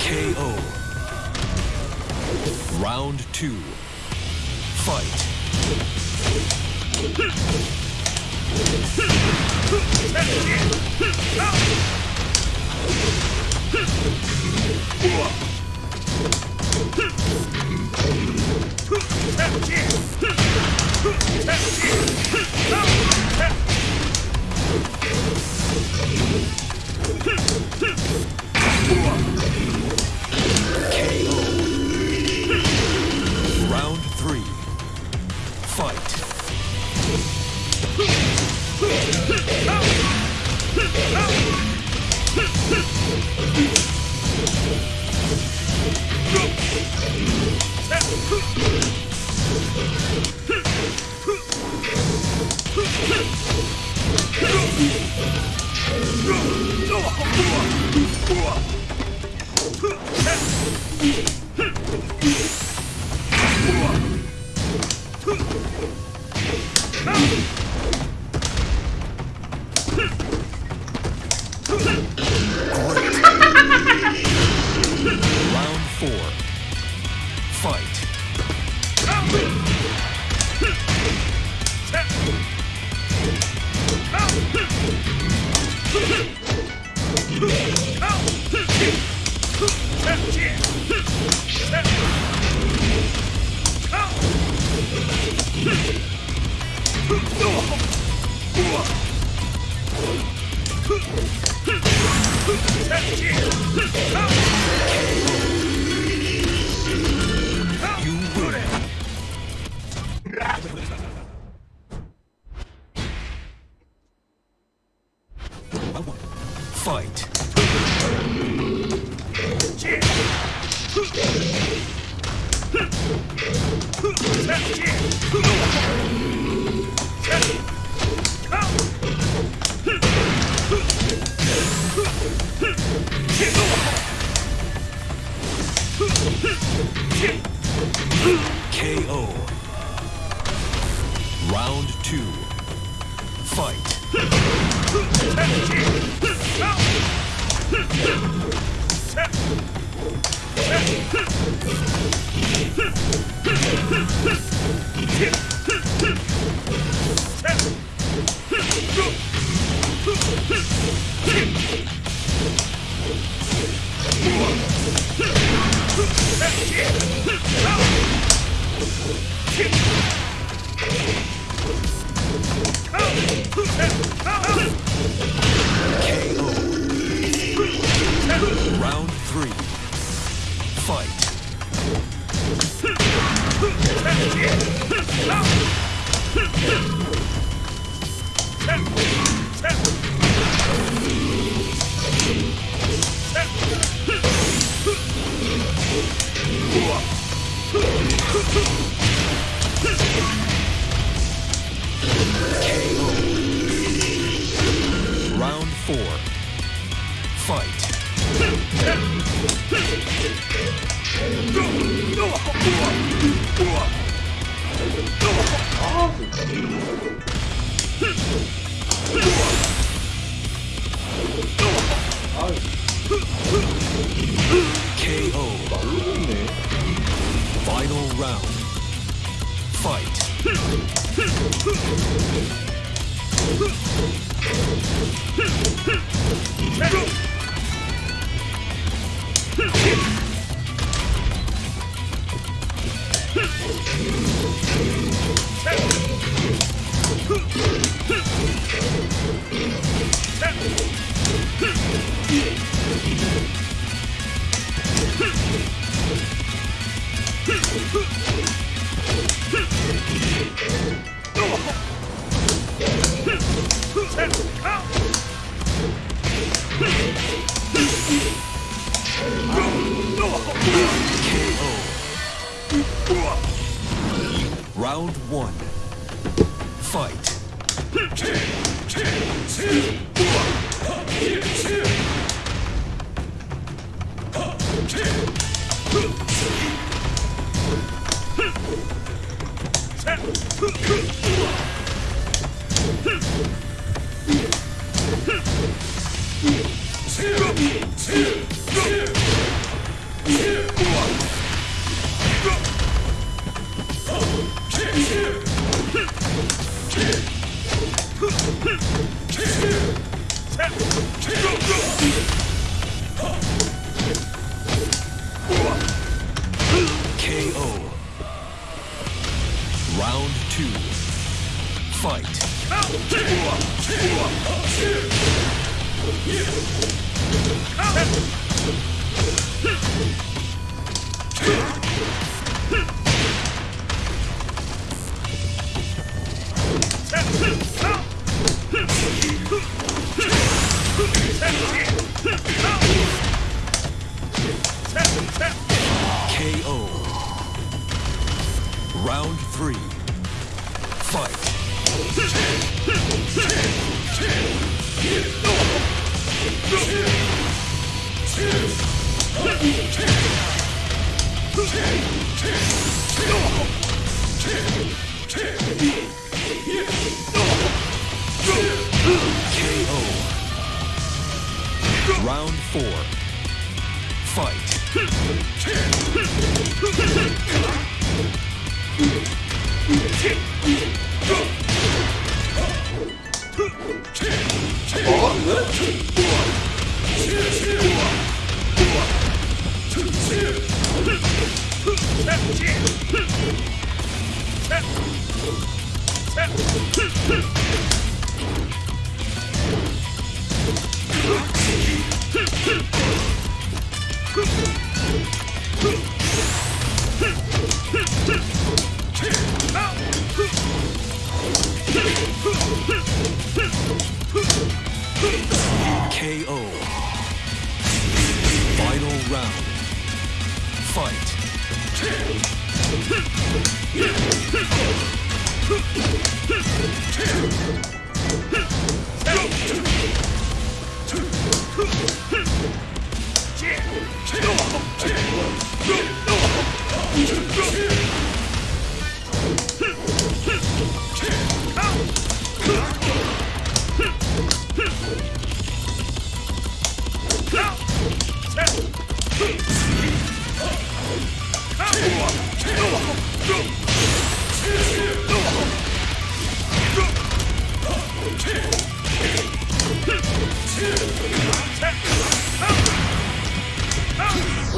KO. Round two. Fight. 흠! KO. Final round. Fight. Hey! Fight. Zero. KO. Final round. Fight.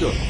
Round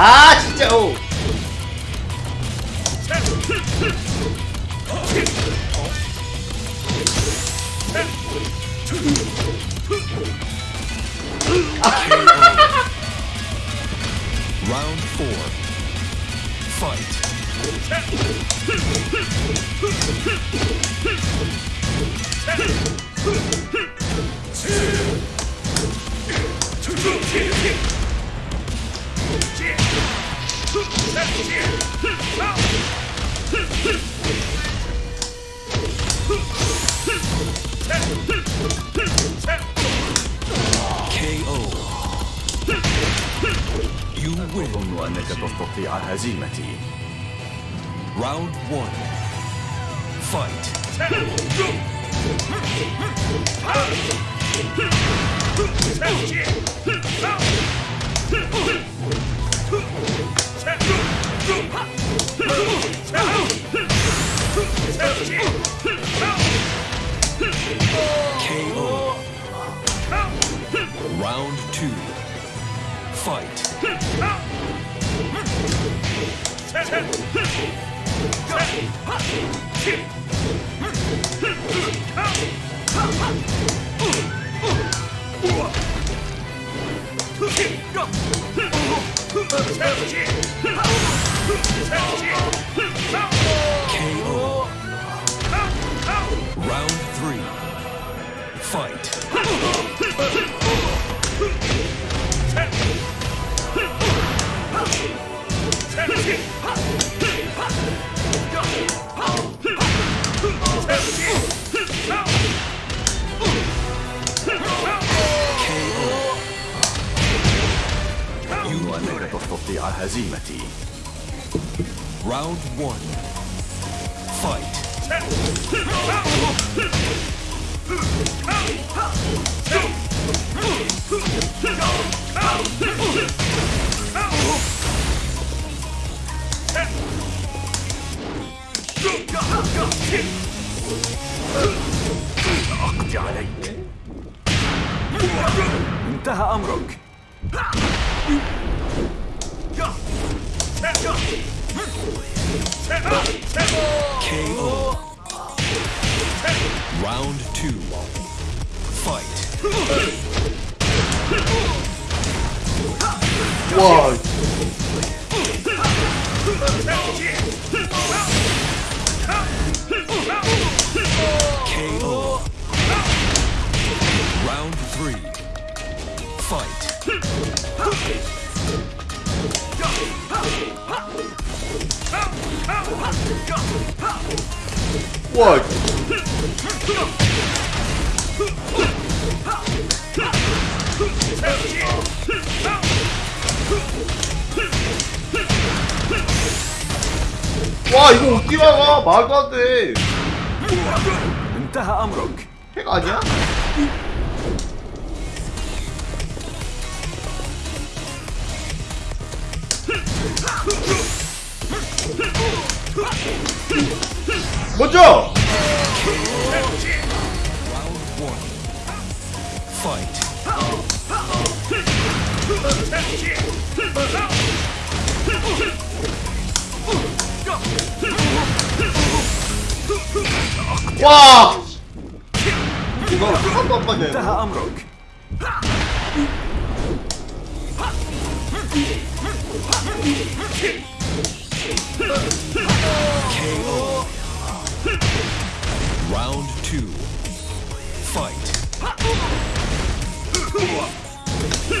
아 진짜 오. Round one. Fight. KO. Round two. Fight. one. Fight. أقضي عليك انتهى أمرك KO. Round two. Fight. 와 와. 와 이거 어떻게 막아 말도 안돼 انتهى أمرك 핵 아니야? 먼저! 와! 이거 한도 안 맞아요.